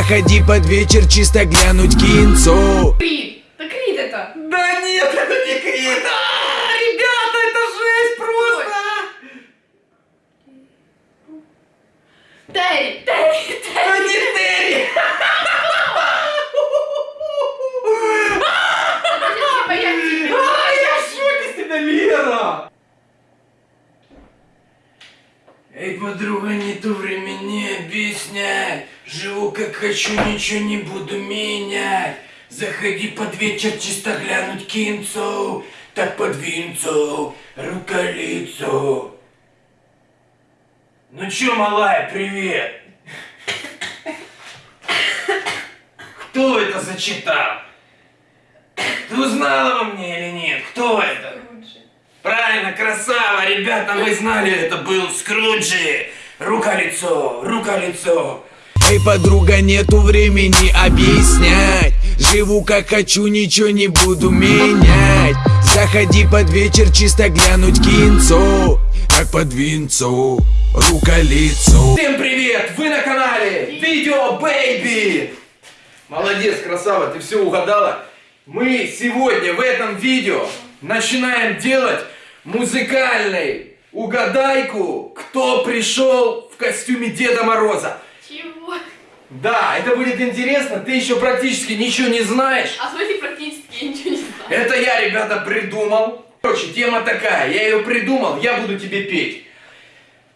Заходи под вечер чисто глянуть кинцо Крид! Да Крид это! Да нет, это не Крид! А, Ребята, это жесть просто! Терри! Терри! Да Терри! не Терри! А, я в шоке с тебя, Лера! Эй, подруга, нету времени объяснять. Живу как хочу, ничего не буду менять. Заходи под вечер чисто глянуть кинцу. Так под винцу, руколицу. Ну чё, малая, привет? Кто это зачитал? Ты узнала во мне или нет? Кто это? Лучше. Правильно, красава, ребята, вы знали, это был Скруджи. Рука-лицо, рука-лицо. Эй, подруга, нету времени объяснять Живу как хочу, ничего не буду менять Заходи под вечер чисто глянуть кинцо Так под винцо, Всем привет, вы на канале Видео Бэйби. Молодец, красава, ты все угадала. Мы сегодня в этом видео начинаем делать музыкальный угадайку, кто пришел в костюме Деда Мороза. Чего? Да, это будет интересно, ты еще практически ничего не знаешь. А в смысле практически я ничего не знаю. Это я, ребята, придумал. Короче, тема такая, я ее придумал, я буду тебе петь.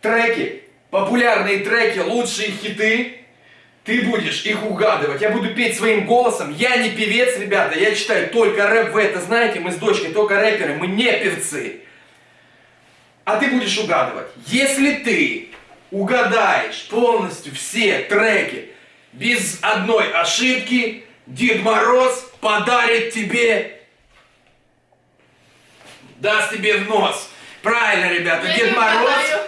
Треки, популярные треки, лучшие хиты, ты будешь их угадывать. Я буду петь своим голосом. Я не певец, ребята, я читаю только рэп, вы это знаете, мы с дочкой только рэперы, мы не певцы. А ты будешь угадывать. Если ты угадаешь полностью все треки без одной ошибки, Дед Мороз подарит тебе, даст тебе в нос. Правильно, ребята, Я Дед Мороз... угадаю.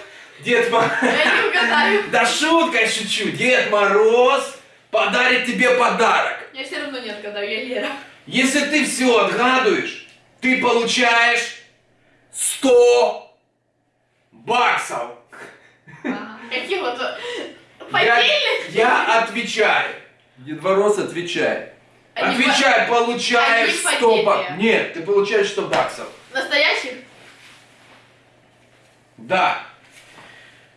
Дед Мороз... Я не угадаю. Да шутка шучу. Дед Мороз подарит тебе подарок. Я все равно не отгадаю, я Лера. Если ты все отгадываешь, ты получаешь 100 баксов. Ага. Какие вот... Я, Поддельных? я отвечаю. Дед Мороз отвечает. Они Отвечай, получаешь они 100 баксов. Нет, ты получаешь 100 баксов. Настоящих? Да.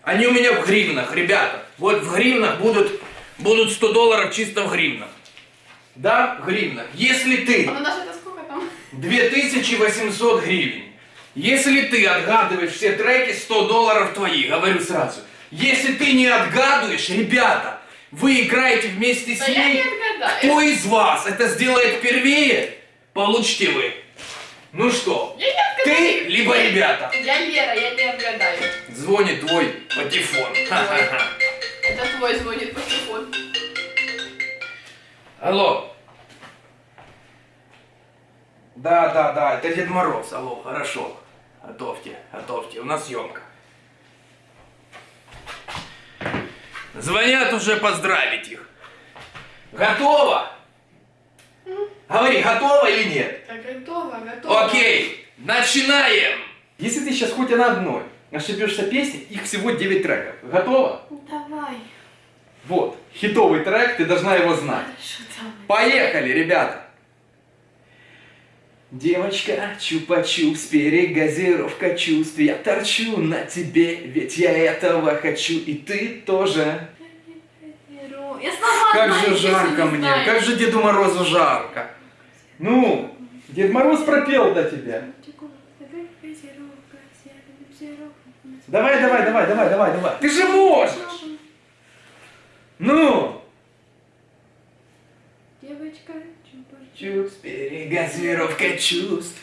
Они у меня в гривнах, ребята. Вот в гривнах будут, будут 100 долларов чисто в гривнах. Да, в гривнах. Если ты... А на наши это сколько там? 2800 гривен. Если ты отгадываешь все треки, 100 долларов твои, говорю сразу. Если ты не отгадываешь, ребята, вы играете вместе с ней. Кто из вас это сделает впервые, получите вы. Ну что, ты либо ребята. Я Лера, я не отгадаю. Звонит твой патефон. Это твой звонит по телефону. Алло. Да, да, да, это Дед Мороз. Алло, хорошо. Готовьте, готовьте, у нас съемка. Звонят уже поздравить их. Готово? Говори, готово или нет? Так, готово, готово. Окей, начинаем. Если ты сейчас хоть на одной ошибешься песни, их всего 9 треков. Готово? Давай. Вот, хитовый трек, ты должна его знать. Хорошо, давай. Поехали, ребята! Девочка, чупа-чупс, перегазировка чувств Я торчу на тебе, ведь я этого хочу И ты тоже Я слова Как знаю, же жарко не мне, знаю. как же Деду Морозу жарко Ну, Дед Мороз пропел для тебя Давай, давай, давай, давай, давай, давай Ты же можешь! Ну! Девочка, чупа Чупс, перегазировка чувств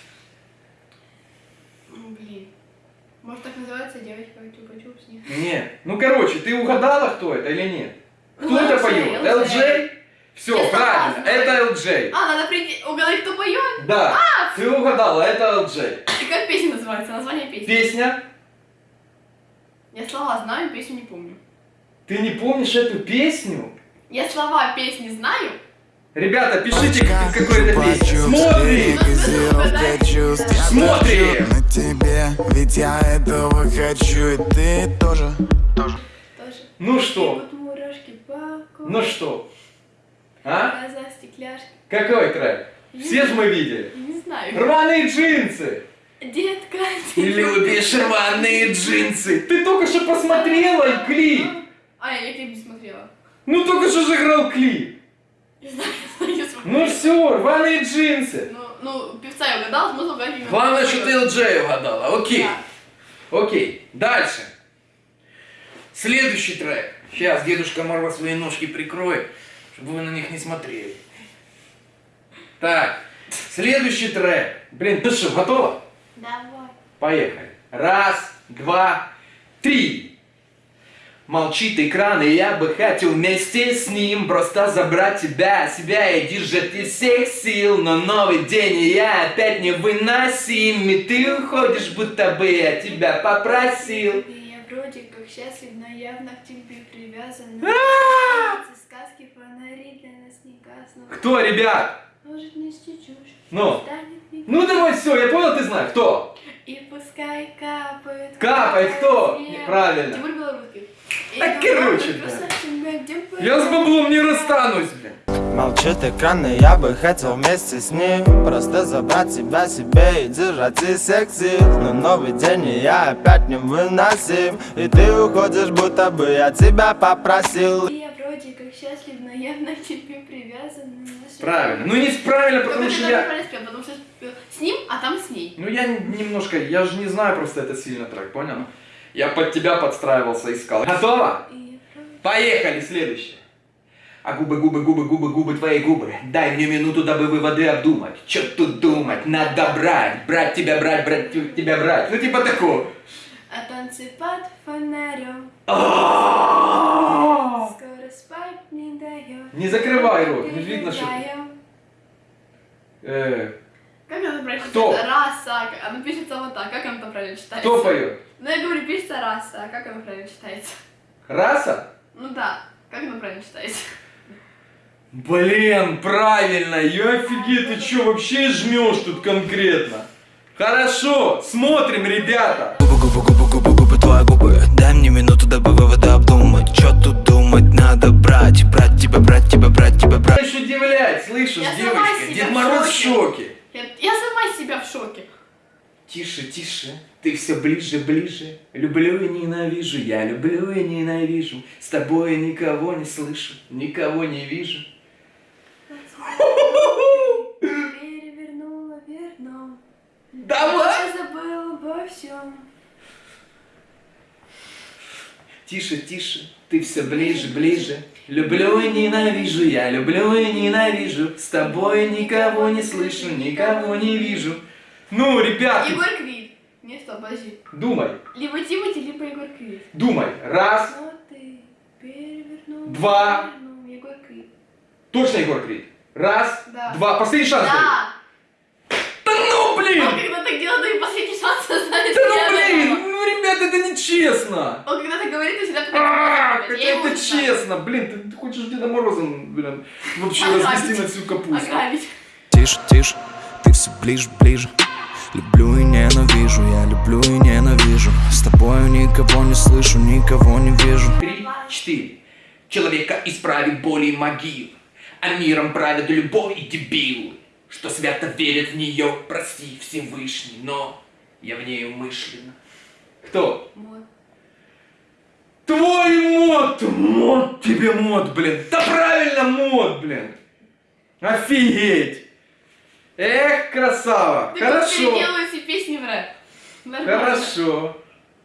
Блин. Может так называется девочка чупа-чупс? Нет. Нет. Ну, короче, ты угадала, кто это или нет? Кто Ну, это поет? LJ? Все, Я правильно, согласна. это LJ. А, надо прийти, угадать, кто поет? Да, ты угадала, это LJ. И как песня называется? Название песни? Песня? Я слова знаю, песню не помню. Ты не помнишь эту песню? Я слова песни знаю. Ребята, пишите, как- какой это песня. Смотри! Смотри. на тебе Ведь я этого хочу И ты тоже Тоже. Ну что? Ну что? А? Какой трек? Все же мы видели. Не знаю. Рваные джинсы. Детка, ты Любишь рваные джинсы. Ты только что посмотрела клип. А, я клип не смотрела. Ну только что же играл клип. Не знаю. Ну все, рваные джинсы. Ну, ну, певца я угадал, смысл угадать именно. Главное, что ты LJ угадала. Окей. Да. Окей. Дальше. Следующий трек. Сейчас дедушка Марва свои ножки прикроет, чтобы вы на них не смотрели. Так. Следующий трек. Блин, ты что, готова? Давай. Поехали. Раз, два, три. Молчит экран, и я бы хотел вместе с ним Просто забрать тебя, себя и держать из всех сил Но новый день, и я опять невыносим И ты уходишь, будто бы я тебя попросил И я вроде как счастлив, но явно к тебе привязан. А! Сказки, фонари для нас не гаснут. Кто, ребят? Может нести чушь. Ну? Ну давай все, я понял, ты знаешь, кто? И пускай капает. Капает кто? Правильно. Тимур Белорусский. И Так, короче, да. Я с баблом не расстанусь, блин Молчит экран, и я бы хотел вместе с ним Просто забрать тебя себе и держать из всех сил Но новый день, и я опять невыносим И ты уходишь, будто бы я тебя попросил И я вроде как счастлив, но явно к тебе привязан. Правильно. Ну не правильно, Только потому ты что я... потому что с ним, а там с ней. Ну я немножко, я же не знаю просто это сильно трек, понял? Я под тебя подстраивался, искал. Готово? Поехали, следующее. А губы, губы, губы, губы, губы, твои губы. Дай мне минуту, дабы выводы обдумать. Чё тут думать? Надо брать. Брать тебя, брать, брать тебя, брать. Ну типа такого. А танцы под фонарем скоро спать не дает. Не закрывай рот, не видно, что... Э, Как она правильно Кто? Раса. Она пишется вот так. Как она там правильно читается? Кто поет? Ну я говорю, пишется раса. А как она правильно читается? Раса? Ну да. Как она правильно читается? Блин, правильно, я офигеть, ты чё, вообще жмешь тут конкретно? Хорошо, смотрим, ребята. Губы, губы, губы, губы, губы, твои губы Дай мне минуту, дабы выводы обдумать Чё тут думать, надо брать Брать тебя, брать тебя, брать тебя, брать Знаешь, удивлять, слышишь, Я девочка, Дед в Мороз в шоке. Я, я сама себя в шоке. Тише, тише, ты все ближе, ближе. Люблю и ненавижу, я люблю и ненавижу. С тобой никого не слышу, никого не вижу. Перевернула верно. Давай! Я забыл обо всем. Тише, тише, ты все ближе, ближе. Люблю и ненавижу, я люблю и ненавижу. С тобой никого не слышу, никого не вижу. Ну, ребят, Егор Крид. Не, стоп, подожди. думай, Либо Тимати, либо Егор Крид. думай. Раз, перевернул. Два. вернул. Егор Крид. точно Егор Крид. Раз, Да. два, последний шанс. даю. Да. Ну, блин! Он когда так делает, то и последний шанс знает. Да ну, блин! Ну, ребят, это нечестно! Он когда так говорит, то всегда А, пытается это, честно, блин, ты, ты хочешь Деда Мороза, блин, вообще развести на всю капусту. Ограбить. Тише, тише, ты все ближе, ближе Люблю и ненавижу, я люблю и ненавижу С тобою никого не слышу, никого не вижу Три, четыре. Человека исправит боли и могил, а миром правят любой и дебил, что свято верит в нее, прости Всевышний, но я в ней умышленно. Кто? Вот. Твой мод! Мод тебе мод, блин! Да правильно мод, блин! Офигеть! Эх, красава! Ты Хорошо! переделывай все песни в рэп. Нормально. Хорошо!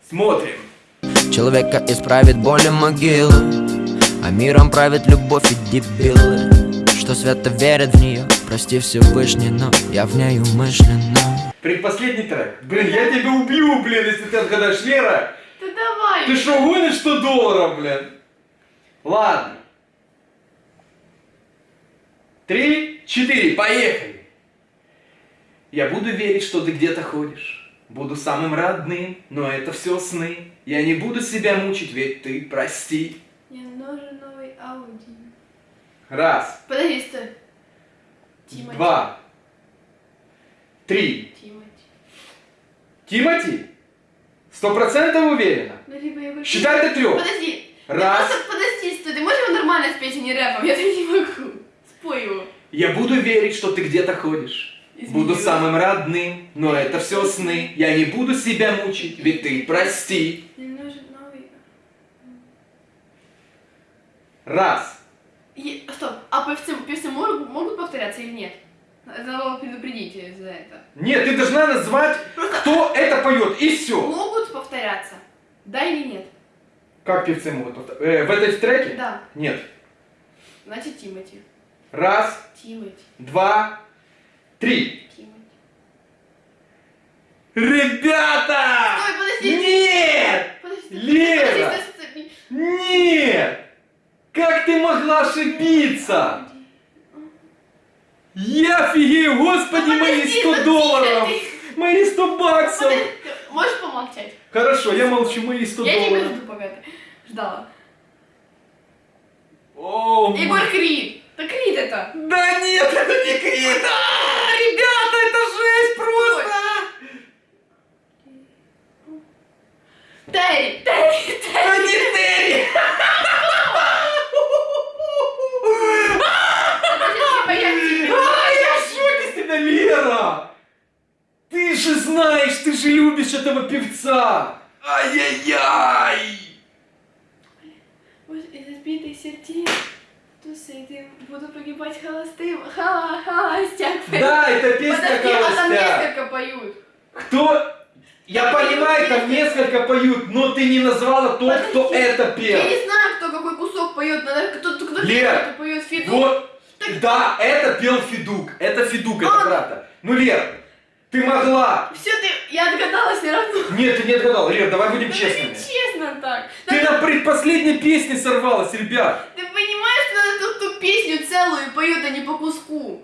Смотрим! Человека исправит боли могилы А миром правит любовь и дебилы Что свято верят в нее Прости Всевышний, но я в ней умышленно Предпоследний трек. Блин, я тебя убью, блин, если ты отгадаешь, Лера! Да давай. Ты что, гонишь 100 долларов, блин? Ладно. Три, четыре, поехали. Я буду верить, что ты где-то ходишь. Буду самым родным, но это все сны. Я не буду себя мучить, ведь ты прости. Мне нужен новый Ауди. Раз, Подожди, стой. Тимати. два, три. Тимати. Тимати? Сто процентов уверена? Ну, либо я Считай до трех. Подожди. Раз. Ты просто подожди, стой. Ты можешь его нормально спеть, а не рэпом? Я так не могу. пою. Я буду верить, что ты где-то ходишь. Буду Извини. самым родным, но это все сны. Я не буду себя мучить, ведь ты прости. Мне нужен новый... Раз. И- Стоп, а певцы, певцы могут, могут повторяться или нет? Надо предупредить за это. Нет, ты должна назвать, кто это поет, и все. Могут повторяться? Да или нет? Как певцы могут повторять? Э, в этой треке? Да. Нет. Значит, Тимати. Раз, Тимати. два, три. Тимати. Ребята! Стой, подожди. Нет! Подожди, Лера! подожди, стой, стой. Нет! Как ты могла ошибиться? Я офигею, господи, Ну, мои подожди, 100 ну, долларов! Мои 100 баксов! Подожди, Можешь помолчать? Хорошо, я молчу, мои 100 Я тебя долларов. жду, пока ты ждала. О, Егор Крид. Да Крид это. Да нет, это не Крид! А, Ребята, это жесть просто! Терри, Терри, Терри. Это не Терри! Подожди, типа, А, я я в шоке с тебя, Лера! Ты же знаешь, ты же любишь этого певца! Ай-яй-яй! Вот из избитой сердец, то с этим буду погибать холостым. Ха, холостяк. Да, это песня Подожди, а там Холостяк. несколько поют. Кто? Я Я понимаю, там несколько поют, но ты не назвала тот, кто Подожди, это пел. Я не знаю, кто какой кусок поет. Надо кто кто кто Лер, кто поет Фиду. Вот, да, это пел Федук. Это Федук, это А. правда. Ну, Лер, ты могла. Все, ты, я отгадала все равно. Нет, ты не отгадал. Лер, давай будем честными. не честно так. Ты на предпоследней песне сорвалась, ребят. Ты понимаешь, что надо ту, ту песню целую поет, а не по куску.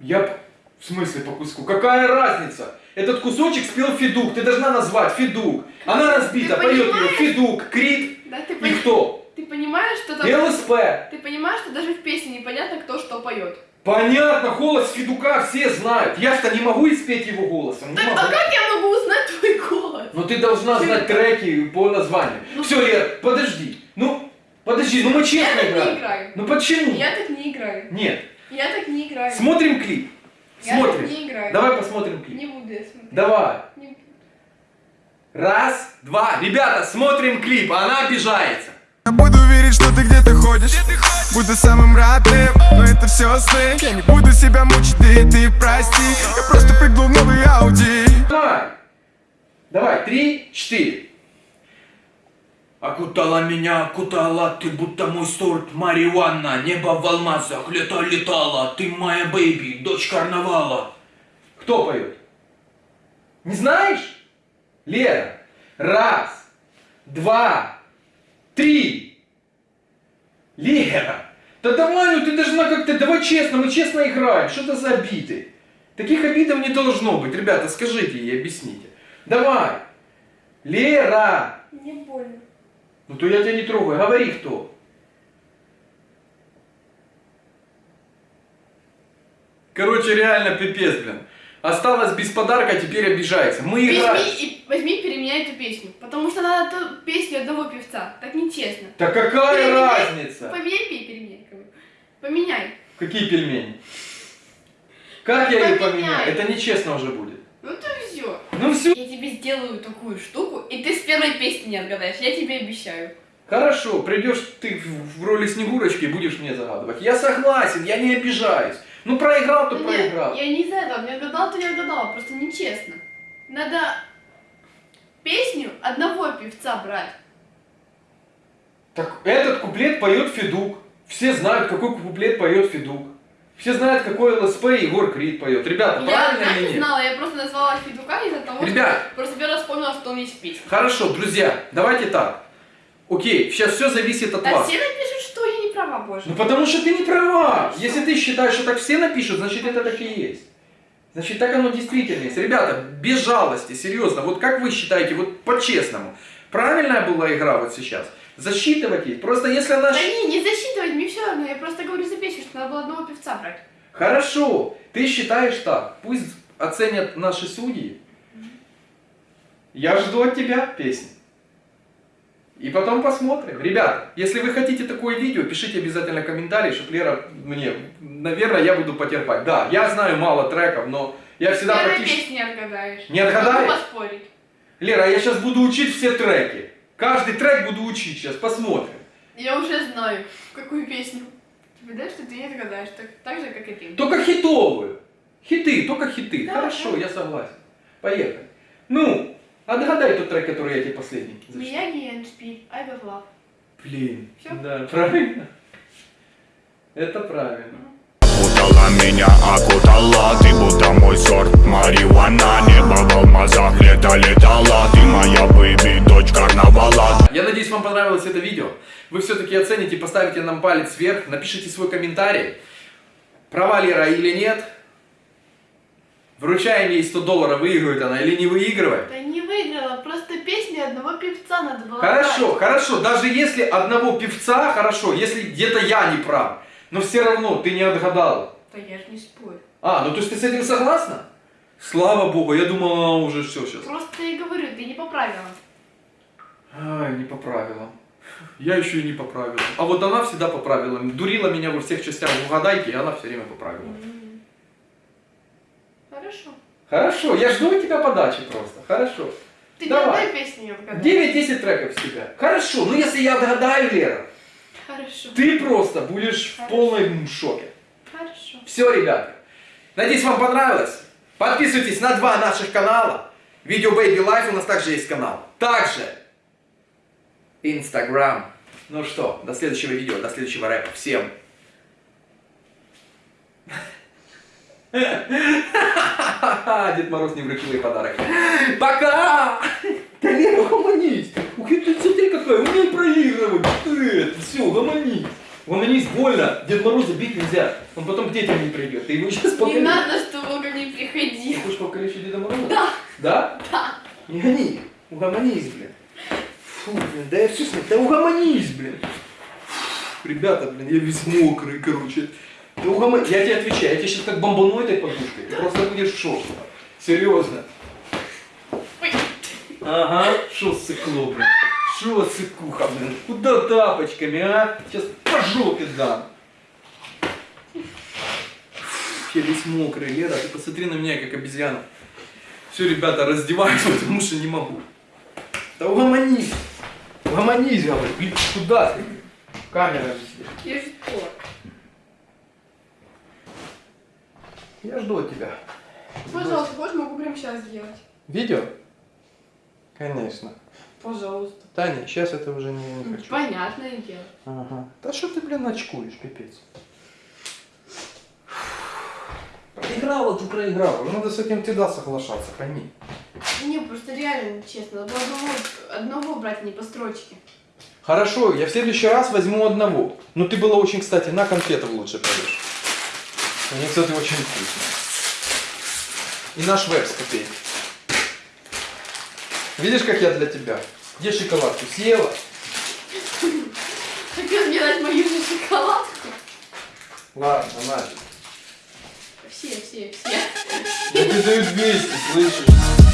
Я... В смысле по куску? Какая разница? Этот кусочек спел Федук. Ты должна назвать Федук. Она разбита, поет ее? Федук, Крит Да, ты, и кто? Ты понимаешь, что там... ЛСП. Ты понимаешь, что даже в песне непонятно, кто что поет. Понятно, голос Федука все знают. Я-то не могу испеть его голосом. Так, могу. а как я могу узнать твой голос? Но ты должна знать треки по названию. Ну, Все, Лер, подожди. Ну, подожди, ну мы честно Я так не играем. играю. Ну почему? Я так не играю. Нет. Я так не играю. Смотрим клип. Я Смотрим. так не играю. Давай посмотрим клип. Не буду я смотреть. Давай. Не. Раз, два. Ребята, смотрим клип. Она обижается. Буду верить, что ты где-то ходишь Буду самым родным, но это все сны Я не буду себя мучить, и ты прости Я просто прыгнул в новый Ауди Давай. Давай, три, четыре. Окутала меня, окутала, ты будто мой сорт Мариуанна, небо в алмазах, лето летала, ты моя бэйби, дочь карнавала. Кто поет? Не знаешь? Лера. Раз, два, три. Лера. Да давай, ну ты должна как-то, давай честно, мы честно играем. Что это за обиды? Таких обидов не должно быть. Ребята, скажите и объясните. Давай. Лера. Мне больно. Ну то я тебя не трогаю. Говори кто. Короче, реально пипец, блин. Осталась без подарка, теперь обижается. Мы играем. Возьми и возьми переменяй эту песню. Потому что надо ту песню одного певца. Так нечестно. Да какая Переменяй. разница? Поменяй пей переменяй. Поменяй. Какие пельмени? Как я их Поменяй. поменяю? Это нечестно уже будет. Ну то все. Ну все. Я тебе сделаю такую штуку, и ты с первой песни не отгадаешь. Я тебе обещаю. Хорошо, придешь ты в роли Снегурочки и будешь мне загадывать. Я согласен, я не обижаюсь. Ну проиграл, то Да нет, проиграл. я не из-за этого. Не отгадал, то не отгадала. Просто нечестно. Надо песню одного певца брать. Так этот куплет поет Федук. Все знают, какой куплет поет Федук. Все знают, какой ЛСП Егор Крид поет. Ребята, я правильно или не нет? знала, я просто назвала Федука из-за того, Ребят. что просто первый раз вспомнила, что он есть в песне. Хорошо, друзья, давайте так. Окей, сейчас все зависит от Да вас. все напишут, что я не права, боже. Ну потому что ты не права. Хорошо. Если ты считаешь, что так все напишут, значит это так и есть. Значит, так оно действительно есть. Ребята, без жалости, серьезно, вот как вы считаете, вот по-честному, правильная была игра вот сейчас? Засчитывать есть. Просто если она... Да не, не засчитывать, мне все равно. Я просто говорю за песню, что надо было одного певца брать. Хорошо, ты считаешь так. Пусть оценят наши судьи. Я жду от тебя песни. И потом посмотрим. Ребята, если вы хотите такое видео, пишите обязательно комментарий, чтобы Лера мне, наверное, я буду потерпать. Да, я знаю мало треков, но я всегда Первой практически... песни не отгадаешь. Не отгадаешь? Могу поспорить. Лера, я сейчас буду учить все треки. Каждый трек буду учить сейчас, посмотрим. Я уже знаю, какую песню. Тебе дашь, что ты не отгадаешь, так, так же, как и ты. Только хитовые. Хиты, только хиты. Да, Хорошо, да. я согласен. Поехали. Ну, отгадай тот трек, который я тебе последний зачитал. Мияги, Эндшпиль, I Got Love. Блин. Всё? Да, правильно. Это правильно. Окутала меня, окутала Ты будто мой сорт марихуана Небо в алмазах, лето летала Ты моя baby, дочь карнавала Я надеюсь, вам понравилось это видео. Вы все-таки оцените, поставите нам палец вверх, напишите свой комментарий. Права Лера или нет. Вручаем ей 100 долларов, выигрывает она или не выигрывает. Да не выиграла, просто песни одного певца надо было Хорошо, брать. хорошо, даже если одного певца, хорошо, если где-то я не прав, но все равно ты не отгадала. Да я же не спорю. А, ну то есть ты с этим согласна? Слава богу, я думал, она уже все сейчас. Просто я и говорю, ты не по правилам. Ай, не по правилам. Я еще и не по правилам. А вот она всегда по правилам. Дурила меня во всех частях угадайки, и она все время по правилам. Хорошо. Хорошо, я жду от тебя подачи просто. Хорошо. Ты Давай. не песни не отгадаешь. 9-10 треков с тебя. Хорошо, ну если я отгадаю, Лера, Хорошо. ты просто будешь в полном шоке. Хорошо. Все, ребята. Надеюсь, вам понравилось. Подписывайтесь на два наших канала. Видео Baby Life у нас также есть канал. Также Инстаграм. Ну что, до следующего видео, до следующего рэпа. Всем. Дед Мороз не вручил ей подарок. Пока! Да Лера, угомонись! Ух, ты смотри какая, умей проигрывать! Ты, все, угомонись! Угомонись, больно! Дед Мороза бить нельзя, он потом к детям не придет. Ты его сейчас Не покалечишь. надо, чтобы он ко мне приходил. Ты хочешь покалечить Деда Мороза? Да. Да? Да. Не гони, угомонись, блин. Фу, блин, да я все смотрю, да угомонись, блин. Ребята, блин, я весь мокрый, короче. Да угомонись, я тебе отвечаю, я тебе сейчас как бомбану этой подушкой, ты просто будешь в шоке. Серьезно. Ага, шо сыкло, блин. Шо сыкуха, блин. Куда тапочками, а? Сейчас по жопе дам. Я весь мокрый, Лера, ты посмотри на меня, как обезьяна. Все, ребята, раздеваюсь, потому что не могу. Да угомонись. Угомонись, говорю. Блин, куда ты? Камера здесь. Я же Я жду от тебя. Пожалуйста, хочешь, могу прямо сейчас сделать. Видео? Конечно. Пожалуйста. Таня, сейчас это уже не, не хочу. Понятное дело. Ага. Да что ты, блин, очкуешь, пипец. Проиграла, ты проиграла. Надо с этим всегда соглашаться, пойми. Не, просто реально, честно, надо было одного, одного брать, а не по строчке. Хорошо, я в следующий раз возьму одного. Ну ты была очень, кстати, на конфетов лучше поешь. Кстати, очень вкусные. И наш веб с копейки. Видишь, как я для тебя? Где шоколадку? Съела? Хотел мне дать мою же шоколадку. Ладно, на. Все, все, все. Я тебе даю 200, слышишь?